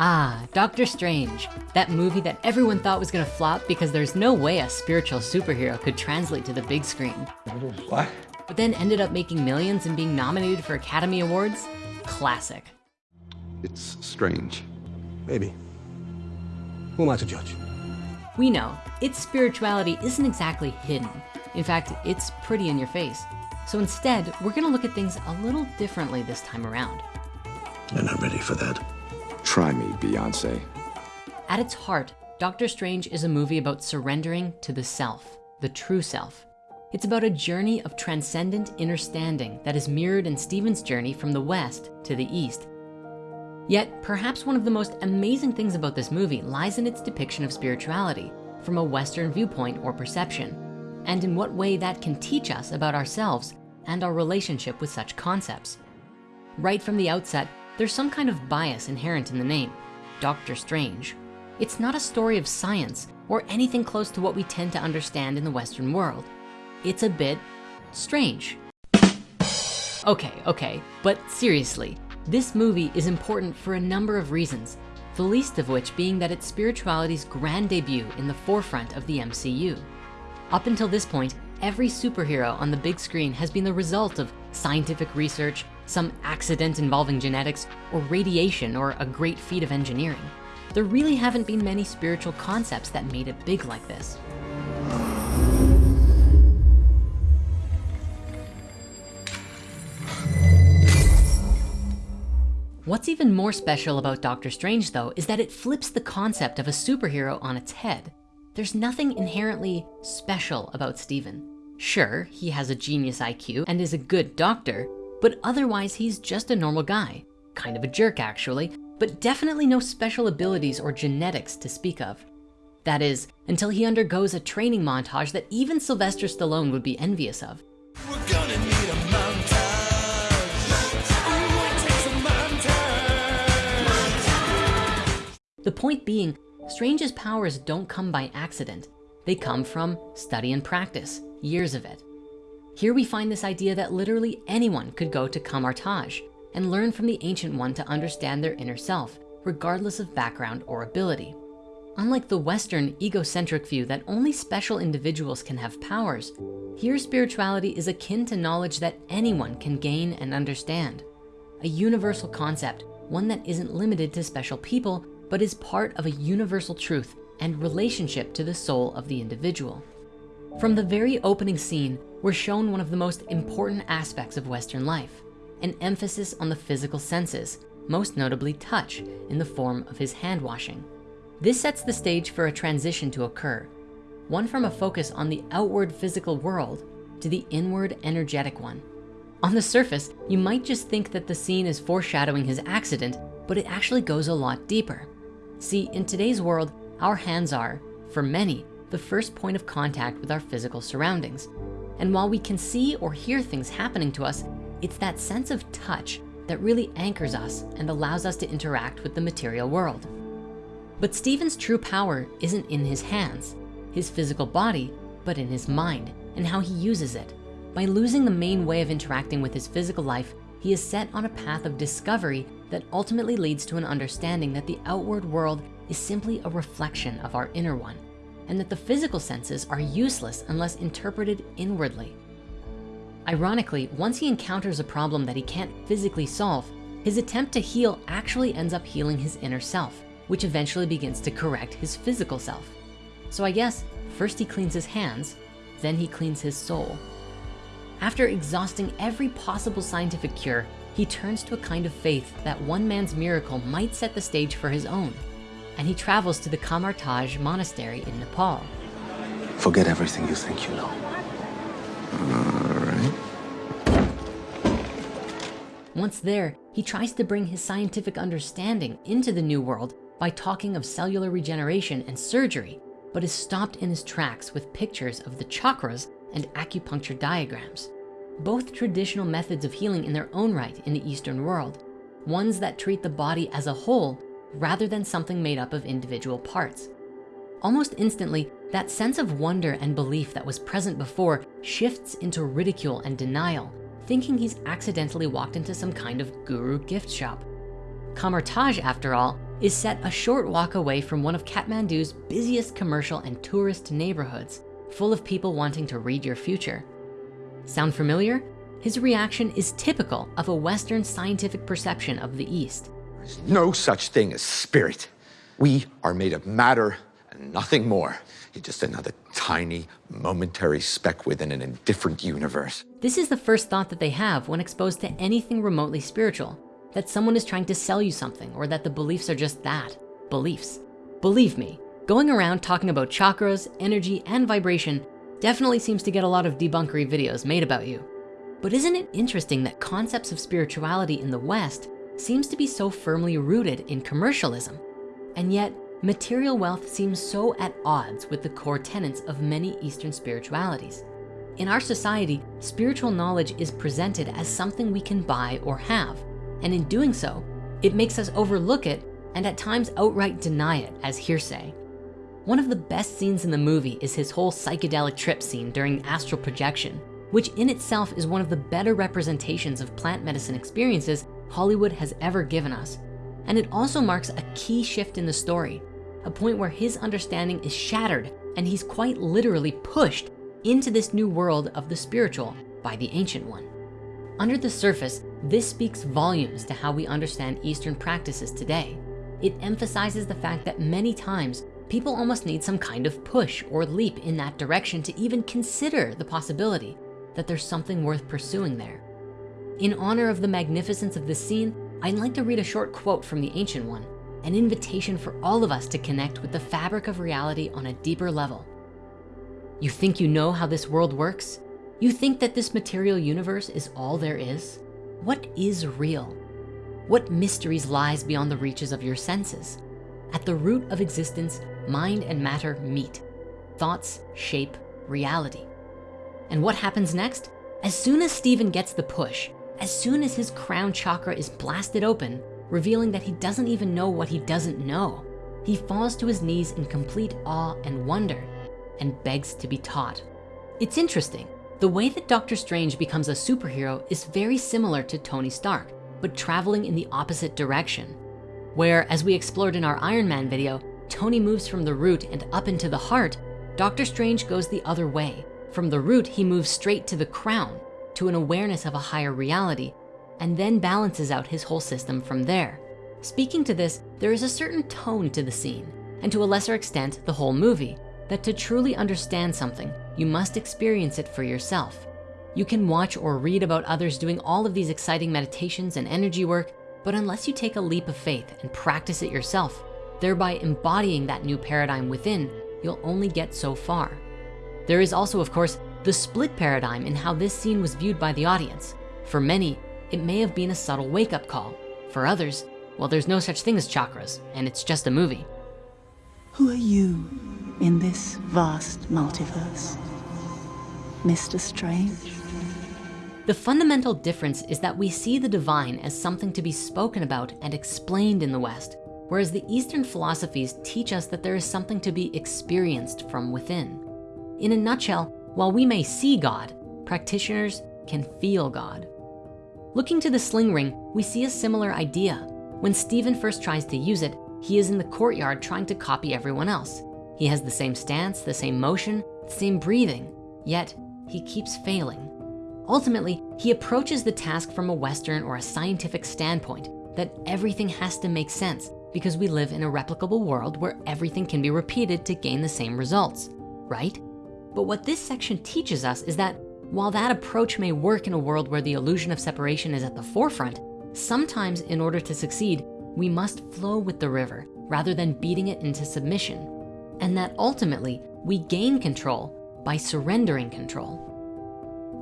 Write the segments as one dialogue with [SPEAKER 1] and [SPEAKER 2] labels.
[SPEAKER 1] Ah, Doctor Strange, that movie that everyone thought was gonna flop because there's no way a spiritual superhero could translate to the big screen.
[SPEAKER 2] What?
[SPEAKER 1] But then ended up making millions and being nominated for Academy Awards? Classic.
[SPEAKER 2] It's strange.
[SPEAKER 3] Maybe. Who am I to judge?
[SPEAKER 1] We know its spirituality isn't exactly hidden. In fact, it's pretty in your face. So instead, we're gonna look at things a little differently this time around.
[SPEAKER 3] You're not ready for that.
[SPEAKER 4] Try me, Beyonce.
[SPEAKER 1] At its heart, Doctor Strange is a movie about surrendering to the self, the true self. It's about a journey of transcendent understanding that is mirrored in Stephen's journey from the West to the East. Yet, perhaps one of the most amazing things about this movie lies in its depiction of spirituality from a Western viewpoint or perception, and in what way that can teach us about ourselves and our relationship with such concepts. Right from the outset, there's some kind of bias inherent in the name, Doctor Strange. It's not a story of science or anything close to what we tend to understand in the Western world. It's a bit strange. Okay, okay, but seriously, this movie is important for a number of reasons, the least of which being that it's spirituality's grand debut in the forefront of the MCU. Up until this point, every superhero on the big screen has been the result of scientific research, some accident involving genetics, or radiation, or a great feat of engineering. There really haven't been many spiritual concepts that made it big like this. What's even more special about Doctor Strange though, is that it flips the concept of a superhero on its head. There's nothing inherently special about Stephen. Sure, he has a genius IQ and is a good doctor, but otherwise he's just a normal guy. Kind of a jerk actually, but definitely no special abilities or genetics to speak of. That is, until he undergoes a training montage that even Sylvester Stallone would be envious of. The point being, Strange's powers don't come by accident. They come from study and practice, years of it. Here we find this idea that literally anyone could go to Kamar-Taj and learn from the Ancient One to understand their inner self, regardless of background or ability. Unlike the Western egocentric view that only special individuals can have powers, here spirituality is akin to knowledge that anyone can gain and understand. A universal concept, one that isn't limited to special people, but is part of a universal truth and relationship to the soul of the individual. From the very opening scene, we're shown one of the most important aspects of Western life, an emphasis on the physical senses, most notably touch in the form of his hand washing. This sets the stage for a transition to occur, one from a focus on the outward physical world to the inward energetic one. On the surface, you might just think that the scene is foreshadowing his accident, but it actually goes a lot deeper. See, in today's world, our hands are, for many, the first point of contact with our physical surroundings. And while we can see or hear things happening to us, it's that sense of touch that really anchors us and allows us to interact with the material world. But Stephen's true power isn't in his hands, his physical body, but in his mind and how he uses it. By losing the main way of interacting with his physical life, he is set on a path of discovery that ultimately leads to an understanding that the outward world is simply a reflection of our inner one and that the physical senses are useless unless interpreted inwardly. Ironically, once he encounters a problem that he can't physically solve, his attempt to heal actually ends up healing his inner self, which eventually begins to correct his physical self. So I guess first he cleans his hands, then he cleans his soul. After exhausting every possible scientific cure, he turns to a kind of faith that one man's miracle might set the stage for his own. And he travels to the Kamar-Taj monastery in Nepal.
[SPEAKER 3] Forget everything you think you know.
[SPEAKER 4] All right.
[SPEAKER 1] Once there, he tries to bring his scientific understanding into the new world by talking of cellular regeneration and surgery, but is stopped in his tracks with pictures of the chakras and acupuncture diagrams both traditional methods of healing in their own right in the Eastern world, ones that treat the body as a whole rather than something made up of individual parts. Almost instantly, that sense of wonder and belief that was present before shifts into ridicule and denial, thinking he's accidentally walked into some kind of guru gift shop. Kamar-Taj, after all, is set a short walk away from one of Kathmandu's busiest commercial and tourist neighborhoods, full of people wanting to read your future. Sound familiar? His reaction is typical of a Western scientific perception of the East.
[SPEAKER 4] No such thing as spirit. We are made of matter and nothing more. You're just another tiny, momentary speck within an indifferent universe.
[SPEAKER 1] This is the first thought that they have when exposed to anything remotely spiritual, that someone is trying to sell you something or that the beliefs are just that, beliefs. Believe me, going around talking about chakras, energy, and vibration definitely seems to get a lot of debunkery videos made about you. But isn't it interesting that concepts of spirituality in the West seems to be so firmly rooted in commercialism? And yet material wealth seems so at odds with the core tenets of many Eastern spiritualities. In our society, spiritual knowledge is presented as something we can buy or have. And in doing so, it makes us overlook it and at times outright deny it as hearsay. One of the best scenes in the movie is his whole psychedelic trip scene during astral projection, which in itself is one of the better representations of plant medicine experiences Hollywood has ever given us. And it also marks a key shift in the story, a point where his understanding is shattered and he's quite literally pushed into this new world of the spiritual by the ancient one. Under the surface, this speaks volumes to how we understand Eastern practices today. It emphasizes the fact that many times people almost need some kind of push or leap in that direction to even consider the possibility that there's something worth pursuing there. In honor of the magnificence of this scene, I'd like to read a short quote from the Ancient One, an invitation for all of us to connect with the fabric of reality on a deeper level. You think you know how this world works? You think that this material universe is all there is? What is real? What mysteries lies beyond the reaches of your senses? At the root of existence, mind and matter meet. Thoughts shape reality. And what happens next? As soon as Stephen gets the push, as soon as his crown chakra is blasted open, revealing that he doesn't even know what he doesn't know, he falls to his knees in complete awe and wonder and begs to be taught. It's interesting, the way that Doctor Strange becomes a superhero is very similar to Tony Stark, but traveling in the opposite direction. Where, as we explored in our Iron Man video, Tony moves from the root and up into the heart, Doctor Strange goes the other way, from the root, he moves straight to the crown, to an awareness of a higher reality, and then balances out his whole system from there. Speaking to this, there is a certain tone to the scene, and to a lesser extent, the whole movie, that to truly understand something, you must experience it for yourself. You can watch or read about others doing all of these exciting meditations and energy work, but unless you take a leap of faith and practice it yourself, thereby embodying that new paradigm within, you'll only get so far. There is also, of course, the split paradigm in how this scene was viewed by the audience. For many, it may have been a subtle wake-up call. For others, well, there's no such thing as chakras, and it's just a movie.
[SPEAKER 5] Who are you in this vast multiverse? Mr. Strange?
[SPEAKER 1] The fundamental difference is that we see the divine as something to be spoken about and explained in the West, whereas the Eastern philosophies teach us that there is something to be experienced from within. In a nutshell, while we may see God, practitioners can feel God. Looking to the sling ring, we see a similar idea. When Stephen first tries to use it, he is in the courtyard trying to copy everyone else. He has the same stance, the same motion, the same breathing, yet he keeps failing. Ultimately, he approaches the task from a Western or a scientific standpoint that everything has to make sense because we live in a replicable world where everything can be repeated to gain the same results, right? But what this section teaches us is that while that approach may work in a world where the illusion of separation is at the forefront, sometimes in order to succeed, we must flow with the river rather than beating it into submission. And that ultimately we gain control by surrendering control.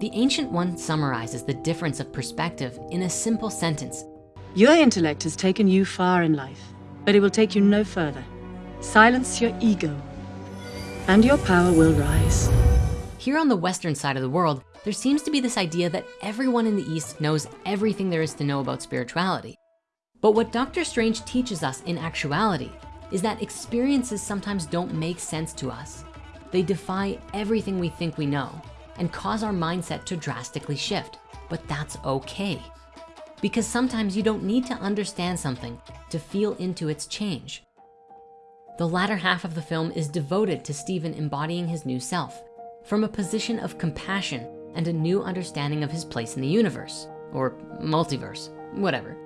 [SPEAKER 1] The Ancient One summarizes the difference of perspective in a simple sentence.
[SPEAKER 6] Your intellect has taken you far in life, but it will take you no further. Silence your ego, and your power will rise.
[SPEAKER 1] Here on the Western side of the world, there seems to be this idea that everyone in the East knows everything there is to know about spirituality. But what Dr. Strange teaches us in actuality is that experiences sometimes don't make sense to us. They defy everything we think we know and cause our mindset to drastically shift, but that's okay. because sometimes you don't need to understand something to feel into its change. The latter half of the film is devoted to Stephen embodying his new self from a position of compassion and a new understanding of his place in the universe or multiverse, whatever.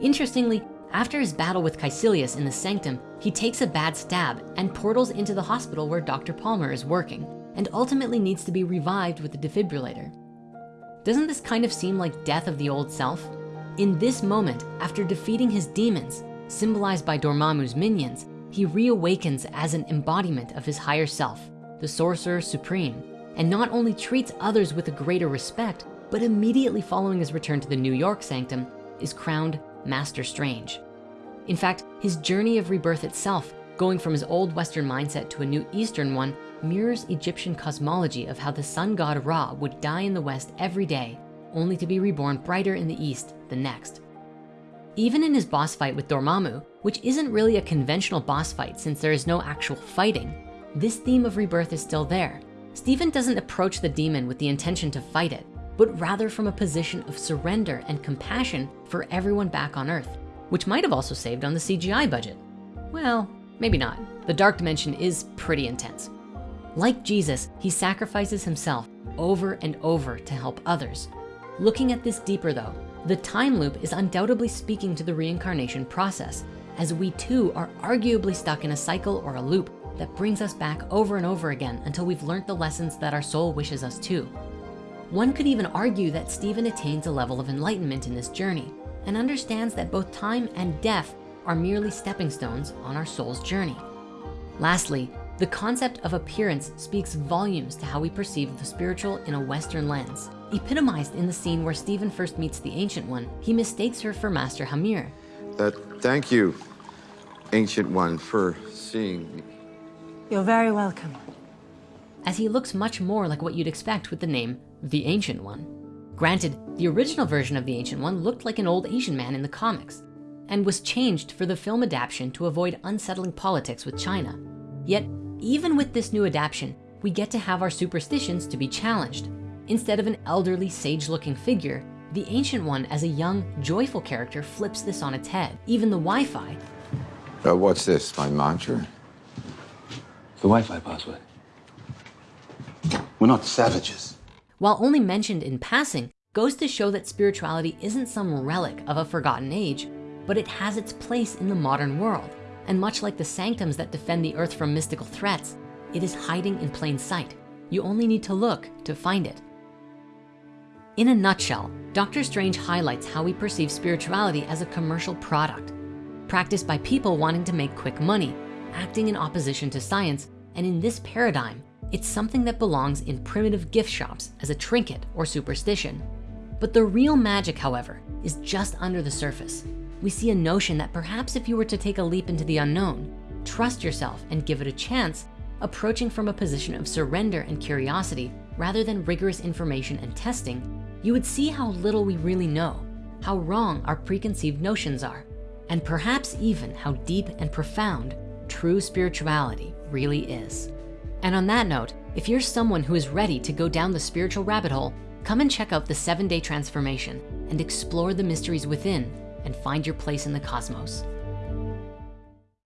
[SPEAKER 1] Interestingly, after his battle with Kaecilius in the Sanctum, he takes a bad stab and portals into the hospital where Dr. Palmer is working and ultimately needs to be revived with the defibrillator. Doesn't this kind of seem like death of the old self? In this moment, after defeating his demons, symbolized by Dormammu's minions, he reawakens as an embodiment of his higher self, the Sorcerer Supreme, and not only treats others with a greater respect, but immediately following his return to the New York Sanctum, is crowned Master Strange. In fact, his journey of rebirth itself, going from his old Western mindset to a new Eastern one, mirrors Egyptian cosmology of how the sun god Ra would die in the West every day, only to be reborn brighter in the East the next. Even in his boss fight with Dormammu, which isn't really a conventional boss fight since there is no actual fighting, this theme of rebirth is still there. Stephen doesn't approach the demon with the intention to fight it, but rather from a position of surrender and compassion for everyone back on earth, which might have also saved on the CGI budget. Well, maybe not. The dark dimension is pretty intense. Like Jesus, he sacrifices himself over and over to help others. Looking at this deeper though, the time loop is undoubtedly speaking to the reincarnation process, as we too are arguably stuck in a cycle or a loop that brings us back over and over again until we've learned the lessons that our soul wishes us to. One could even argue that Stephen attains a level of enlightenment in this journey and understands that both time and death are merely stepping stones on our soul's journey. Lastly, the concept of appearance speaks volumes to how we perceive the spiritual in a Western lens. Epitomized in the scene where Stephen first meets the Ancient One, he mistakes her for Master Hamir.
[SPEAKER 4] Uh, thank you, Ancient One, for seeing me.
[SPEAKER 5] You're very welcome.
[SPEAKER 1] As he looks much more like what you'd expect with the name, the Ancient One. Granted, the original version of the Ancient One looked like an old Asian man in the comics and was changed for the film adaptation to avoid unsettling politics with China. Yet, even with this new adaptation, we get to have our superstitions to be challenged. Instead of an elderly, sage-looking figure, the Ancient One as a young, joyful character flips this on its head. Even the Wi-Fi.
[SPEAKER 4] Uh, what's this, my mantra?
[SPEAKER 3] The Wi-Fi password. We're not savages.
[SPEAKER 1] While only mentioned in passing, goes to show that spirituality isn't some relic of a forgotten age, but it has its place in the modern world. And much like the sanctums that defend the earth from mystical threats, it is hiding in plain sight. You only need to look to find it. In a nutshell, Doctor Strange highlights how we perceive spirituality as a commercial product, practiced by people wanting to make quick money, acting in opposition to science, and in this paradigm, it's something that belongs in primitive gift shops as a trinket or superstition. But the real magic, however, is just under the surface. We see a notion that perhaps if you were to take a leap into the unknown, trust yourself and give it a chance, approaching from a position of surrender and curiosity rather than rigorous information and testing, you would see how little we really know, how wrong our preconceived notions are, and perhaps even how deep and profound true spirituality really is. And on that note, if you're someone who is ready to go down the spiritual rabbit hole, come and check out the seven day transformation and explore the mysteries within and find your place in the cosmos.